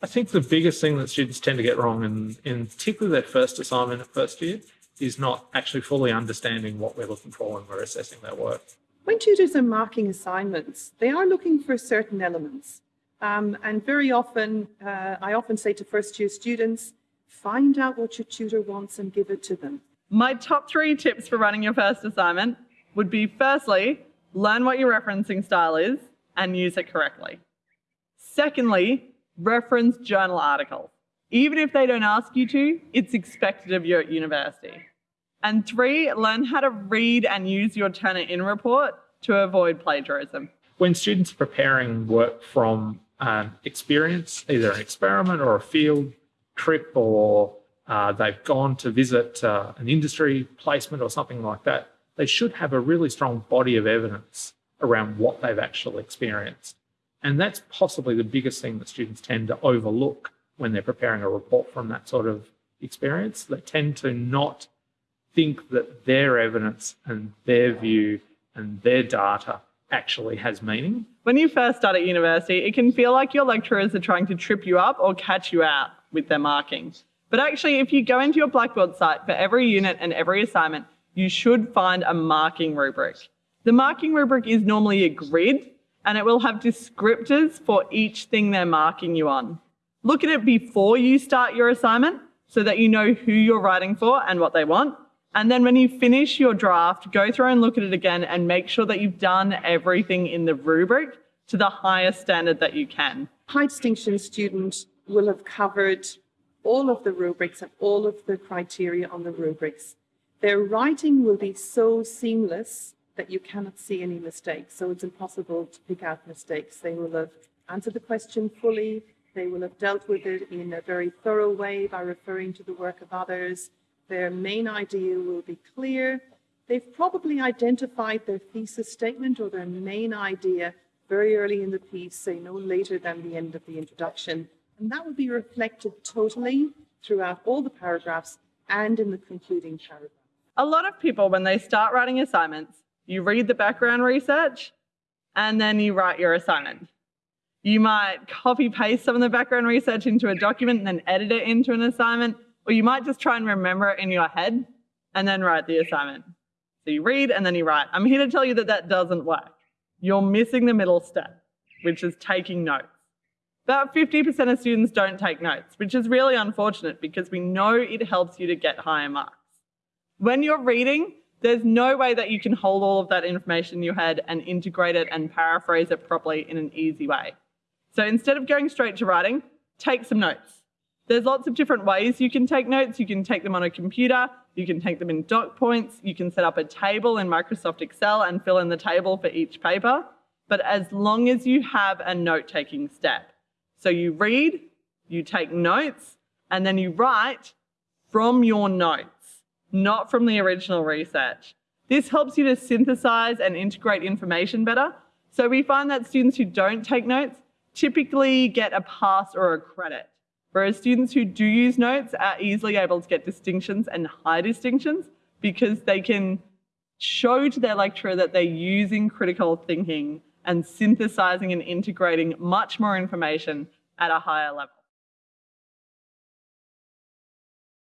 I think the biggest thing that students tend to get wrong, in, in particularly their first assignment at first year, is not actually fully understanding what we're looking for when we're assessing their work. When tutors are marking assignments, they are looking for certain elements. Um, and very often, uh, I often say to first year students, find out what your tutor wants and give it to them. My top three tips for running your first assignment would be firstly, learn what your referencing style is and use it correctly. Secondly, reference journal articles. Even if they don't ask you to, it's expected of you at university. And three, learn how to read and use your Turnitin report to avoid plagiarism. When students are preparing work from um, experience, either an experiment or a field trip, or uh, they've gone to visit uh, an industry placement or something like that, they should have a really strong body of evidence around what they've actually experienced. And that's possibly the biggest thing that students tend to overlook when they're preparing a report from that sort of experience. They tend to not think that their evidence and their view and their data actually has meaning. When you first start at university, it can feel like your lecturers are trying to trip you up or catch you out with their markings. But actually, if you go into your Blackboard site for every unit and every assignment, you should find a marking rubric. The marking rubric is normally a grid and it will have descriptors for each thing they're marking you on. Look at it before you start your assignment so that you know who you're writing for and what they want. And then when you finish your draft, go through and look at it again and make sure that you've done everything in the rubric to the highest standard that you can. High distinction student will have covered all of the rubrics and all of the criteria on the rubrics. Their writing will be so seamless that you cannot see any mistakes. So it's impossible to pick out mistakes. They will have answered the question fully. They will have dealt with it in a very thorough way by referring to the work of others. Their main idea will be clear. They've probably identified their thesis statement or their main idea very early in the piece, say no later than the end of the introduction. And that will be reflected totally throughout all the paragraphs and in the concluding paragraph. A lot of people, when they start writing assignments, you read the background research and then you write your assignment. You might copy paste some of the background research into a document and then edit it into an assignment or you might just try and remember it in your head and then write the assignment. So you read and then you write. I'm here to tell you that that doesn't work. You're missing the middle step, which is taking notes. About 50% of students don't take notes, which is really unfortunate because we know it helps you to get higher marks. When you're reading, there's no way that you can hold all of that information in your head and integrate it and paraphrase it properly in an easy way. So instead of going straight to writing, take some notes. There's lots of different ways you can take notes. You can take them on a computer, you can take them in doc points, you can set up a table in Microsoft Excel and fill in the table for each paper. But as long as you have a note-taking step. So you read, you take notes, and then you write from your notes, not from the original research. This helps you to synthesize and integrate information better. So we find that students who don't take notes typically get a pass or a credit. Whereas students who do use notes are easily able to get distinctions and high distinctions because they can show to their lecturer that they're using critical thinking and synthesizing and integrating much more information at a higher level.